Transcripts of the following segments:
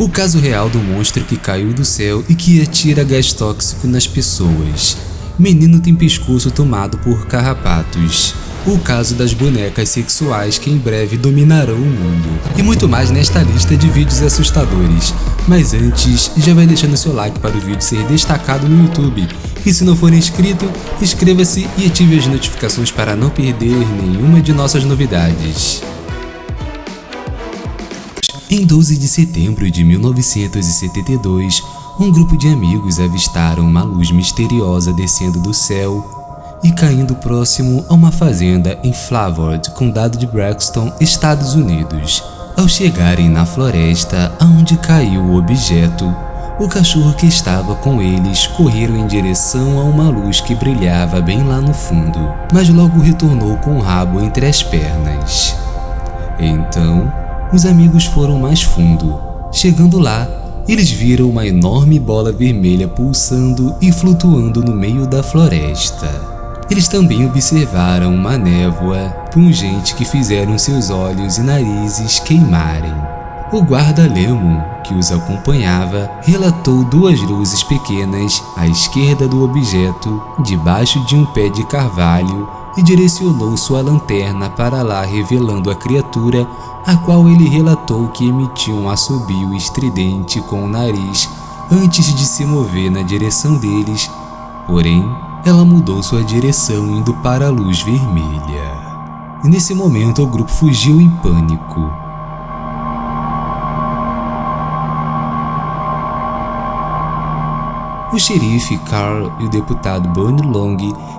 O caso real do monstro que caiu do céu e que atira gás tóxico nas pessoas. Menino tem pescoço tomado por carrapatos. O caso das bonecas sexuais que em breve dominarão o mundo. E muito mais nesta lista de vídeos assustadores. Mas antes, já vai deixando seu like para o vídeo ser destacado no YouTube. E se não for inscrito, inscreva-se e ative as notificações para não perder nenhuma de nossas novidades. Em 12 de setembro de 1972, um grupo de amigos avistaram uma luz misteriosa descendo do céu e caindo próximo a uma fazenda em Flavord, condado de Braxton, Estados Unidos. Ao chegarem na floresta aonde caiu o objeto, o cachorro que estava com eles correram em direção a uma luz que brilhava bem lá no fundo, mas logo retornou com o rabo entre as pernas. Então, os amigos foram mais fundo. Chegando lá, eles viram uma enorme bola vermelha pulsando e flutuando no meio da floresta. Eles também observaram uma névoa pungente que fizeram seus olhos e narizes queimarem. O guarda Lemon, que os acompanhava, relatou duas luzes pequenas à esquerda do objeto, debaixo de um pé de carvalho, e direcionou sua lanterna para lá revelando a criatura, a qual ele relatou que emitia um assobio estridente com o nariz antes de se mover na direção deles, porém ela mudou sua direção indo para a luz vermelha. E nesse momento o grupo fugiu em pânico. O xerife Carl e o deputado Bonnie Long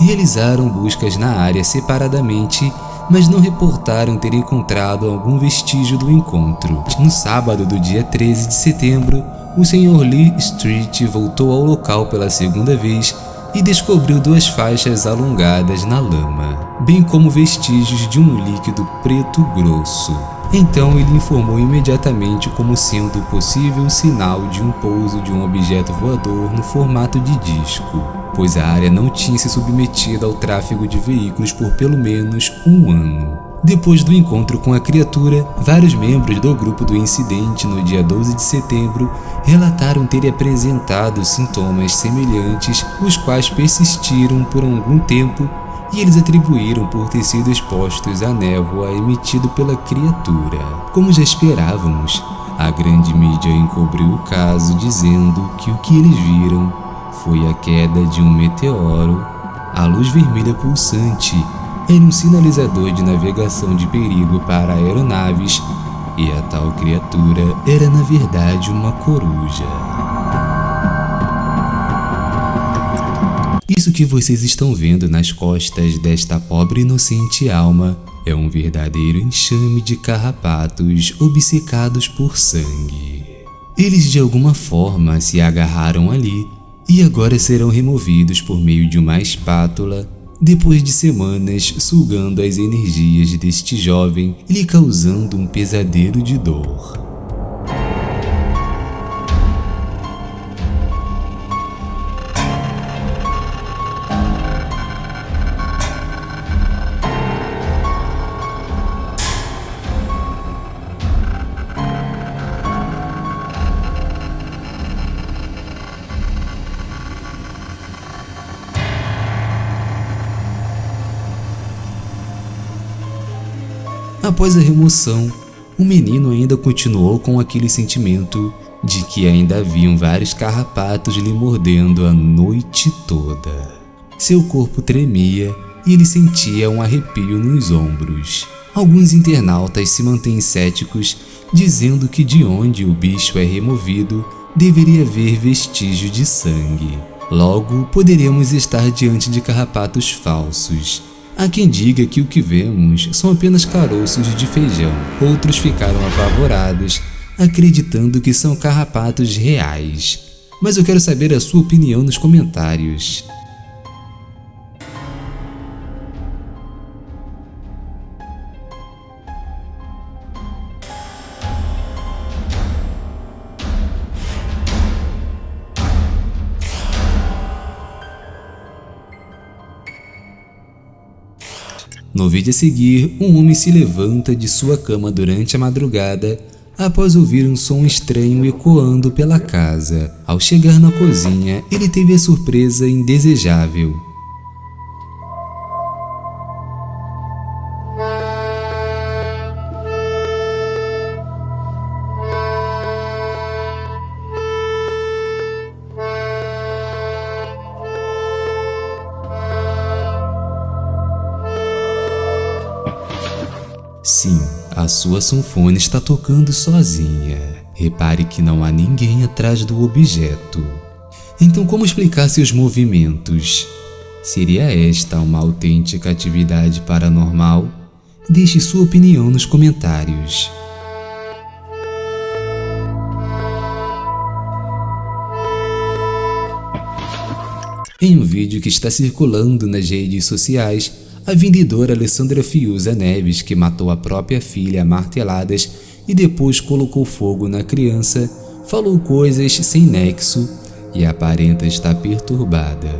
realizaram buscas na área separadamente, mas não reportaram ter encontrado algum vestígio do encontro. No sábado do dia 13 de setembro, o Sr. Lee Street voltou ao local pela segunda vez e descobriu duas faixas alongadas na lama, bem como vestígios de um líquido preto grosso. Então ele informou imediatamente como sendo possível sinal de um pouso de um objeto voador no formato de disco, pois a área não tinha se submetido ao tráfego de veículos por pelo menos um ano. Depois do encontro com a criatura, vários membros do grupo do incidente no dia 12 de setembro relataram ter apresentado sintomas semelhantes, os quais persistiram por algum tempo e eles atribuíram por ter sido expostos à névoa emitido pela criatura. Como já esperávamos, a grande mídia encobriu o caso dizendo que o que eles viram foi a queda de um meteoro. A luz vermelha pulsante era um sinalizador de navegação de perigo para aeronaves e a tal criatura era na verdade uma coruja. Isso que vocês estão vendo nas costas desta pobre inocente alma é um verdadeiro enxame de carrapatos obcecados por sangue. Eles de alguma forma se agarraram ali e agora serão removidos por meio de uma espátula depois de semanas sugando as energias deste jovem e lhe causando um pesadelo de dor. Após a remoção, o menino ainda continuou com aquele sentimento de que ainda haviam vários carrapatos lhe mordendo a noite toda. Seu corpo tremia e ele sentia um arrepio nos ombros. Alguns internautas se mantêm céticos, dizendo que de onde o bicho é removido deveria haver vestígio de sangue. Logo, poderíamos estar diante de carrapatos falsos, Há quem diga que o que vemos são apenas caroços de feijão. Outros ficaram apavorados, acreditando que são carrapatos reais. Mas eu quero saber a sua opinião nos comentários. No vídeo a seguir, um homem se levanta de sua cama durante a madrugada após ouvir um som estranho ecoando pela casa. Ao chegar na cozinha, ele teve a surpresa indesejável. Sim, a sua sanfona está tocando sozinha. Repare que não há ninguém atrás do objeto. Então, como explicar seus movimentos? Seria esta uma autêntica atividade paranormal? Deixe sua opinião nos comentários. Em um vídeo que está circulando nas redes sociais, a vendedora Alessandra Fiuza Neves, que matou a própria filha a marteladas e depois colocou fogo na criança, falou coisas sem nexo e aparenta estar perturbada.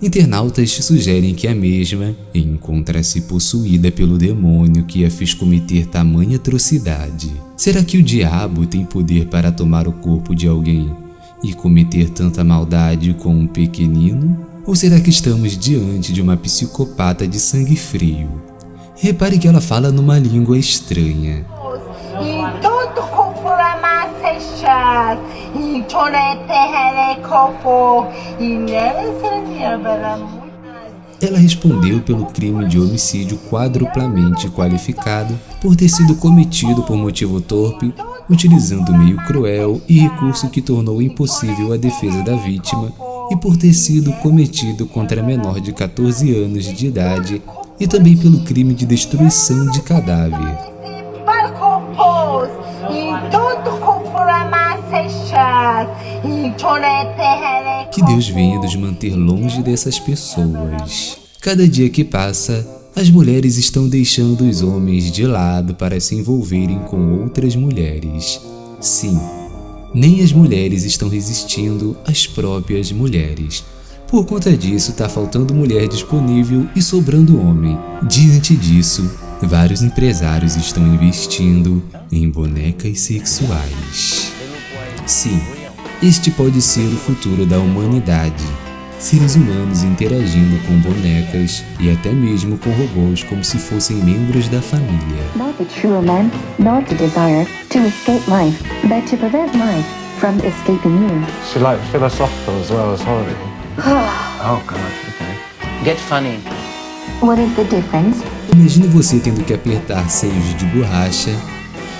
Internautas sugerem que a mesma encontra-se possuída pelo demônio que a fez cometer tamanha atrocidade. Será que o diabo tem poder para tomar o corpo de alguém e cometer tanta maldade com um pequenino? Ou será que estamos diante de uma psicopata de sangue frio? Repare que ela fala numa língua estranha. Ela respondeu pelo crime de homicídio quadruplamente qualificado por ter sido cometido por motivo torpe, utilizando meio cruel e recurso que tornou impossível a defesa da vítima e por ter sido cometido contra menor de 14 anos de idade e também pelo crime de destruição de cadáver. Que Deus venha nos manter longe dessas pessoas. Cada dia que passa, as mulheres estão deixando os homens de lado para se envolverem com outras mulheres. Sim, nem as mulheres estão resistindo às próprias mulheres. Por conta disso, está faltando mulher disponível e sobrando homem. Diante disso, vários empresários estão investindo em bonecas sexuais. Sim, este pode ser o futuro da humanidade. Seres humanos interagindo com bonecas e até mesmo com robôs como se fossem membros da família. Not the true man, not the desire to escape life, but to prevent life from escaping you. She like philosophical as well as horror. oh god, okay. Get funny. What is the difference? Imagine você tendo que apertar seios de borracha,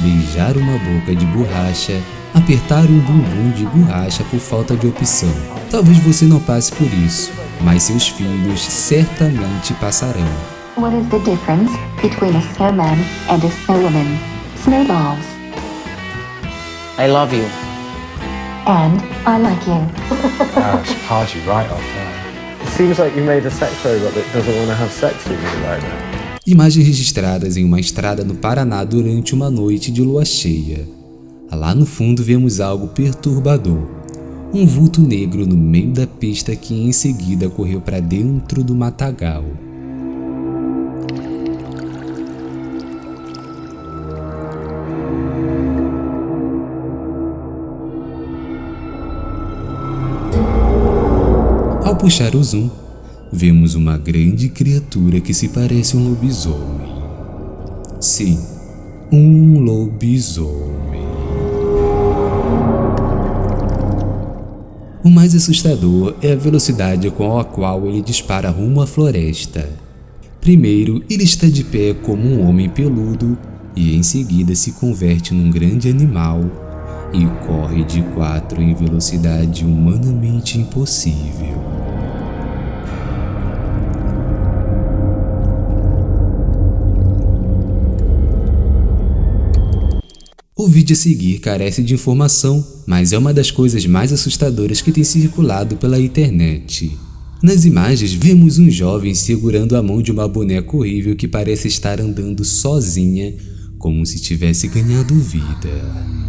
beijar uma boca de borracha apertar um bumbum de borracha por falta de opção. Talvez você não passe por isso, mas seus filhos certamente passarão. What is the difference between a snowman and a snowwoman? Snowballs. I love you. And I like you. Hard you right off there. It seems like you made a sex robot that doesn't want to have sex with you right now. Imagens registradas em uma estrada no Paraná durante uma noite de lua cheia. Lá no fundo vemos algo perturbador. Um vulto negro no meio da pista que em seguida correu para dentro do matagal. Ao puxar o zoom, vemos uma grande criatura que se parece um lobisomem. Sim, um lobisomem. O mais assustador é a velocidade com a qual ele dispara rumo à floresta. Primeiro, ele está de pé como um homem peludo e em seguida se converte num grande animal e corre de quatro em velocidade humanamente impossível. vídeo a seguir carece de informação, mas é uma das coisas mais assustadoras que tem circulado pela internet. Nas imagens, vemos um jovem segurando a mão de uma boneca horrível que parece estar andando sozinha, como se tivesse ganhado vida.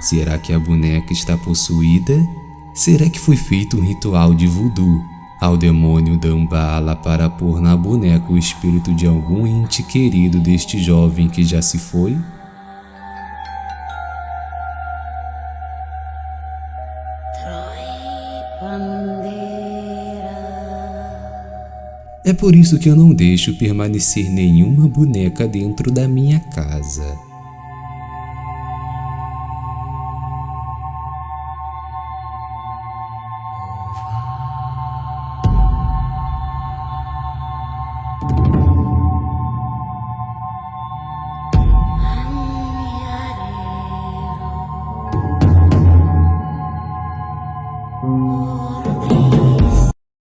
Será que a boneca está possuída? Será que foi feito um ritual de voodoo ao demônio Dambala para pôr na boneca o espírito de algum ente querido deste jovem que já se foi? É por isso que eu não deixo permanecer nenhuma boneca dentro da minha casa.